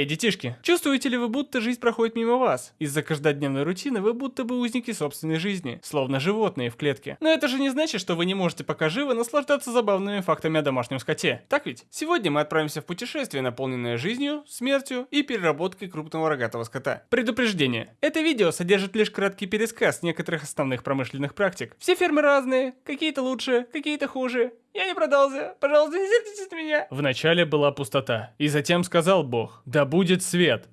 Эй, детишки, чувствуете ли вы, будто жизнь проходит мимо вас? Из-за каждодневной рутины вы будто бы узники собственной жизни, словно животные в клетке. Но это же не значит, что вы не можете пока живы наслаждаться забавными фактами о домашнем скоте. Так ведь? Сегодня мы отправимся в путешествие, наполненное жизнью, смертью и переработкой крупного рогатого скота. Предупреждение. Это видео содержит лишь краткий пересказ некоторых основных промышленных практик. Все фермы разные, какие-то лучше, какие-то хуже. Я не продался. Пожалуйста, не сердитесь на меня. Вначале была пустота, и затем сказал Бог, да будет свет.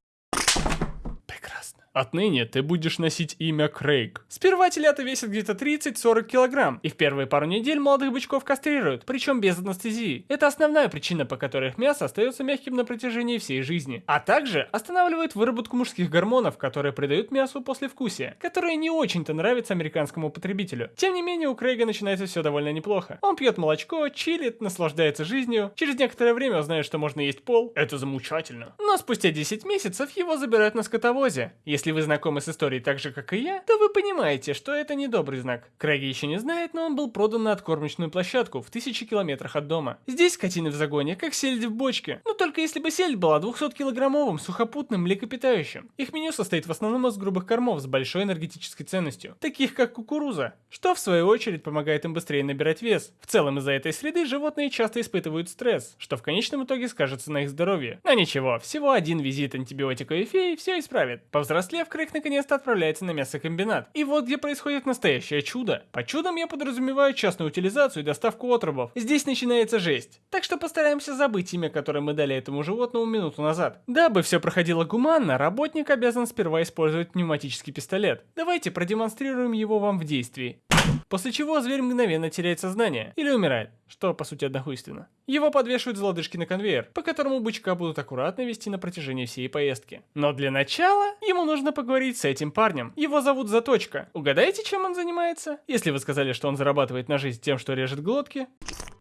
Отныне ты будешь носить имя Крейг. Сперва телята весят где-то 30-40 килограмм. Их первые пару недель молодых бычков кастрируют, причем без анестезии. Это основная причина, по которой их мясо остается мягким на протяжении всей жизни. А также останавливает выработку мужских гормонов, которые придают мясу послевкусие, которое не очень-то нравится американскому потребителю. Тем не менее, у Крейга начинается все довольно неплохо. Он пьет молочко, чилит, наслаждается жизнью. Через некоторое время узнает, что можно есть пол. Это замучательно. Но спустя 10 месяцев его забирают на скотовозе. Если вы знакомы с историей так же, как и я, то вы понимаете, что это не добрый знак. Крейги еще не знает, но он был продан на откормочную площадку в тысячи километрах от дома. Здесь скотины в загоне, как сельдь в бочке. Но только если бы сельдь была 200-килограммовым сухопутным млекопитающим. Их меню состоит в основном из грубых кормов с большой энергетической ценностью, таких как кукуруза, что в свою очередь помогает им быстрее набирать вес. В целом из-за этой среды животные часто испытывают стресс, что в конечном итоге скажется на их здоровье. Но ничего, всего один визит антибиотика и феи все исправит. Повзрослев, Крейг наконец-то отправляется на мясокомбинат. И вот где происходит настоящее чудо. По чудом я подразумеваю частную утилизацию и доставку отрубов. Здесь начинается жесть. Так что постараемся забыть имя, которое мы дали этому животному минуту назад. Дабы все проходило гуманно, работник обязан сперва использовать пневматический пистолет. Давайте продемонстрируем его вам в действии. После чего зверь мгновенно теряет сознание или умирает, что по сути однохуйственно. Его подвешивают за лодыжки на конвейер, по которому бычка будут аккуратно вести на протяжении всей поездки. Но для начала ему нужно поговорить с этим парнем. Его зовут Заточка. Угадайте, чем он занимается? Если вы сказали, что он зарабатывает на жизнь тем, что режет глотки,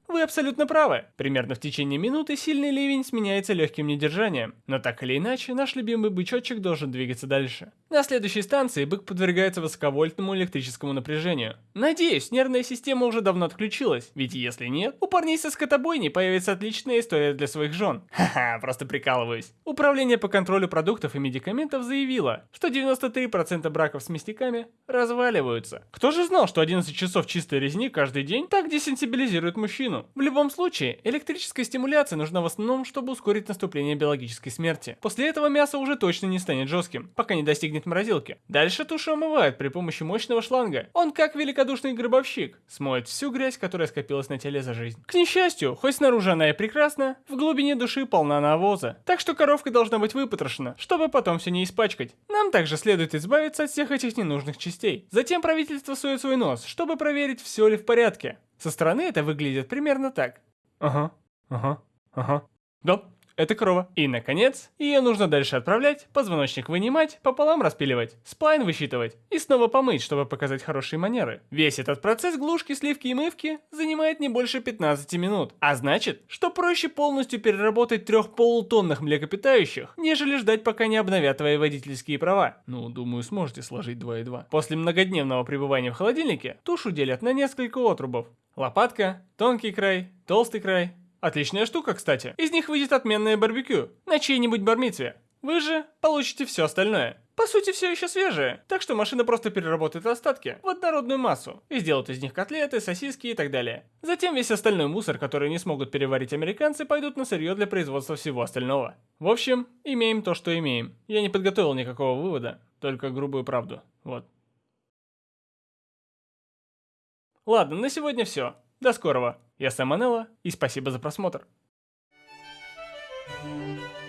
вы абсолютно правы. Примерно в течение минуты сильный ливень сменяется легким недержанием. Но так или иначе, наш любимый бычочек должен двигаться дальше. На следующей станции бык подвергается высоковольтному электрическому напряжению. Надеюсь, нервная система уже давно отключилась, ведь если нет, у парней со скотобойни появится отличная история для своих жен. Ха-ха, просто прикалываюсь. Управление по контролю продуктов и медикаментов заявило, что 93% браков с мясниками разваливаются. Кто же знал, что 11 часов чистой резни каждый день так десенсибилизирует мужчину? В любом случае, электрическая стимуляция нужна в основном, чтобы ускорить наступление биологической смерти. После этого мясо уже точно не станет жестким, пока не достигнет морозилки. Дальше тушу омывают при помощи мощного шланга. Он как великодушный гробовщик, смоет всю грязь, которая скопилась на теле за жизнь. К несчастью, хоть снаружи она и прекрасна, в глубине души полна навоза. Так что коровка должна быть выпотрошена, чтобы потом все не испачкать. Нам также следует избавиться от всех этих ненужных частей. Затем правительство сует свой нос, чтобы проверить, все ли в порядке. Со стороны это выглядит примерно так. Ага, ага, ага. Да, это корова. И, наконец, ее нужно дальше отправлять, позвоночник вынимать, пополам распиливать, сплайн высчитывать и снова помыть, чтобы показать хорошие манеры. Весь этот процесс глушки, сливки и мывки занимает не больше 15 минут. А значит, что проще полностью переработать трех полутонных млекопитающих, нежели ждать, пока не обновят твои водительские права. Ну, думаю, сможете сложить 2 и 2. После многодневного пребывания в холодильнике тушу делят на несколько отрубов. Лопатка, тонкий край, толстый край, Отличная штука, кстати. Из них выйдет отменное барбекю на чьей-нибудь бармитве. Вы же получите все остальное. По сути, все еще свежее, так что машина просто переработает остатки в однородную массу и сделает из них котлеты, сосиски и так далее. Затем весь остальной мусор, который не смогут переварить американцы, пойдут на сырье для производства всего остального. В общем, имеем то, что имеем. Я не подготовил никакого вывода, только грубую правду. Вот. Ладно, на сегодня все. До скорого. Я Сэм Манелло, и спасибо за просмотр. Thank you.